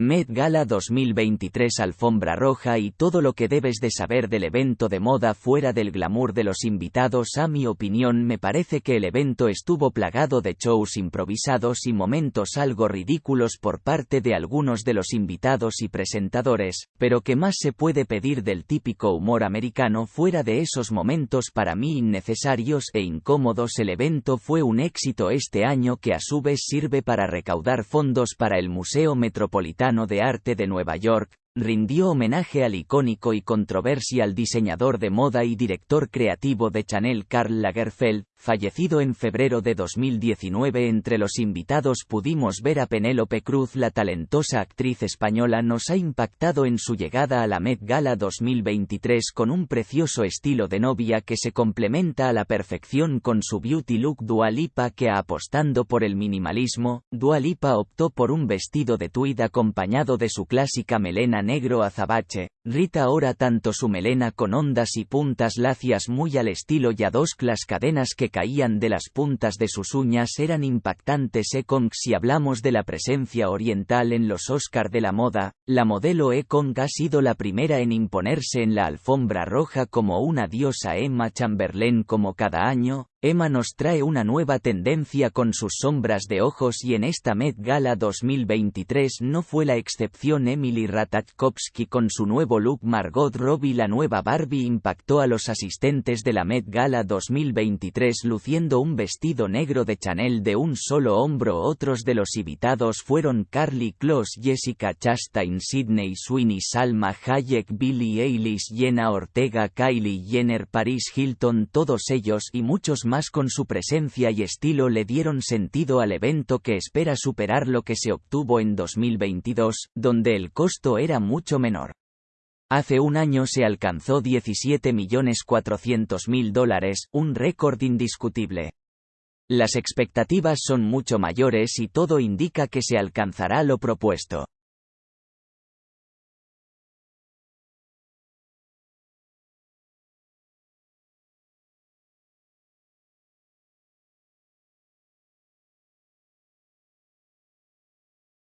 Met Gala 2023 Alfombra Roja y todo lo que debes de saber del evento de moda fuera del glamour de los invitados a mi opinión me parece que el evento estuvo plagado de shows improvisados y momentos algo ridículos por parte de algunos de los invitados y presentadores, pero que más se puede pedir del típico humor americano fuera de esos momentos para mí innecesarios e incómodos. El evento fue un éxito este año que a su vez sirve para recaudar fondos para el Museo Metropolitano de Arte de Nueva York, rindió homenaje al icónico y controversial diseñador de moda y director creativo de Chanel Karl Lagerfeld, fallecido en febrero de 2019. Entre los invitados pudimos ver a Penélope Cruz, la talentosa actriz española nos ha impactado en su llegada a la Met Gala 2023 con un precioso estilo de novia que se complementa a la perfección con su beauty look Dualipa que apostando por el minimalismo, Dualipa optó por un vestido de tweed acompañado de su clásica melena negro azabache, Rita ahora tanto su melena con ondas y puntas lacias muy al estilo y dos las cadenas que caían de las puntas de sus uñas eran impactantes Ekong si hablamos de la presencia oriental en los Oscar de la moda, la modelo Ekong ha sido la primera en imponerse en la alfombra roja como una diosa Emma Chamberlain como cada año, Emma nos trae una nueva tendencia con sus sombras de ojos y en esta Met Gala 2023 no fue la excepción Emily Ratajkowski con su nuevo look Margot Robbie la nueva Barbie impactó a los asistentes de la Met Gala 2023 luciendo un vestido negro de Chanel de un solo hombro. Otros de los invitados fueron Carly Close Jessica Chastain Sidney Sweeney Salma Hayek Billie Eilish Jenna Ortega Kylie Jenner Paris Hilton todos ellos y muchos con su presencia y estilo le dieron sentido al evento que espera superar lo que se obtuvo en 2022, donde el costo era mucho menor. Hace un año se alcanzó 17.400.000 dólares, un récord indiscutible. Las expectativas son mucho mayores y todo indica que se alcanzará lo propuesto.